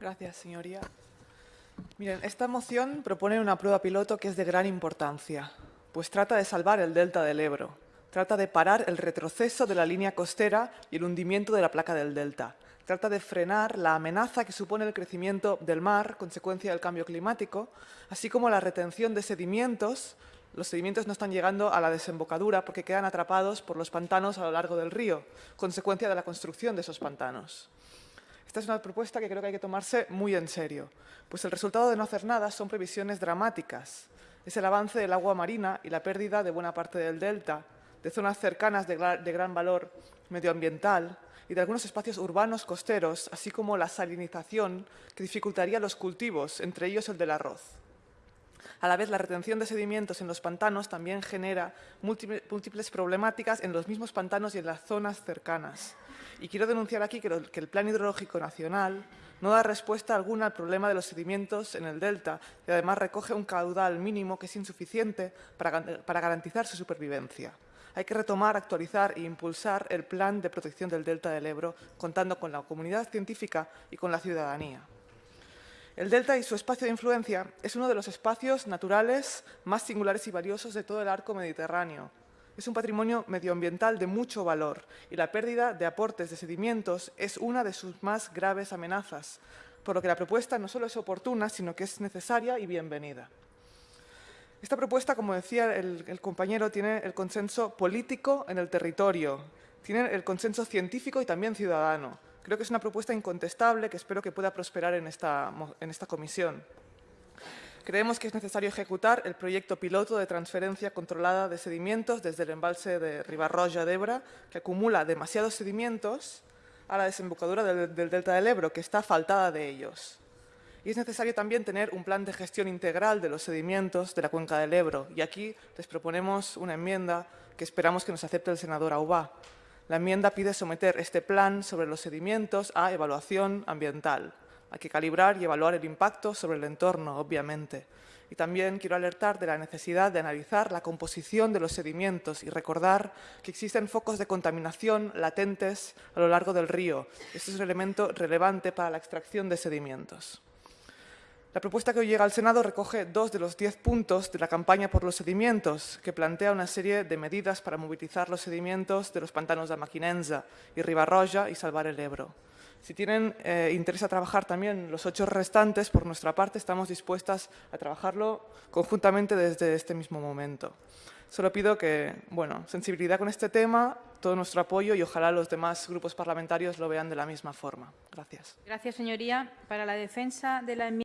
Gracias, señoría. Miren, esta moción propone una prueba piloto que es de gran importancia, pues trata de salvar el delta del Ebro, trata de parar el retroceso de la línea costera y el hundimiento de la placa del delta, trata de frenar la amenaza que supone el crecimiento del mar, consecuencia del cambio climático, así como la retención de sedimentos. Los sedimentos no están llegando a la desembocadura porque quedan atrapados por los pantanos a lo largo del río, consecuencia de la construcción de esos pantanos. Esta es una propuesta que creo que hay que tomarse muy en serio, pues el resultado de no hacer nada son previsiones dramáticas. Es el avance del agua marina y la pérdida de buena parte del delta, de zonas cercanas de, gran valor medioambiental y de algunos espacios urbanos costeros, así como la salinización que dificultaría los cultivos, entre ellos el del arroz. A la vez, la retención de sedimentos en los pantanos también genera múltiples problemáticas en los mismos pantanos y en las zonas cercanas. Y quiero denunciar aquí que el Plan Hidrológico Nacional no da respuesta alguna al problema de los sedimentos en el delta y además recoge un caudal mínimo que es insuficiente para garantizar su supervivencia. Hay que retomar, actualizar e impulsar el plan de protección del delta del Ebro, contando con la comunidad científica y con la ciudadanía. El delta y su espacio de influencia es uno de los espacios naturales más singulares y valiosos de todo el arco mediterráneo. Es un patrimonio medioambiental de mucho valor y la pérdida de aportes de sedimentos es una de sus más graves amenazas, por lo que la propuesta no solo es oportuna, sino que es necesaria y bienvenida. Esta propuesta, como decía el, compañero, tiene el consenso político en el territorio, tiene el consenso científico y también ciudadano. Creo que es una propuesta incontestable que espero que pueda prosperar en esta, en esta comisión. Creemos que es necesario ejecutar el proyecto piloto de transferencia controlada de sedimentos desde el embalse de Ribarroja d'Ebra, que acumula demasiados sedimentos a la desembocadura del, del delta del Ebro, que está faltada de ellos. Y es necesario también tener un plan de gestión integral de los sedimentos de la cuenca del Ebro. Y aquí les proponemos una enmienda que esperamos que nos acepte el senador Aubá. La enmienda pide someter este plan sobre los sedimentos a evaluación ambiental. Hay que calibrar y evaluar el impacto sobre el entorno, obviamente. Y también quiero alertar de la necesidad de analizar la composición de los sedimentos y recordar que existen focos de contaminación latentes a lo largo del río. Este es un elemento relevante para la extracción de sedimentos. La propuesta que hoy llega al Senado recoge dos de los diez puntos de la campaña por los sedimentos, que plantea una serie de medidas para movilizar los sedimentos de los pantanos de Maquinenza y Ribarroja y salvar el Ebro. Si tienen eh, interés a trabajar también los ocho restantes, por nuestra parte estamos dispuestas a trabajarlo conjuntamente desde este mismo momento. Solo pido que, bueno, sensibilidad con este tema, todo nuestro apoyo y ojalá los demás grupos parlamentarios lo vean de la misma forma. Gracias. Gracias, señoría. Para la defensa de la enmienda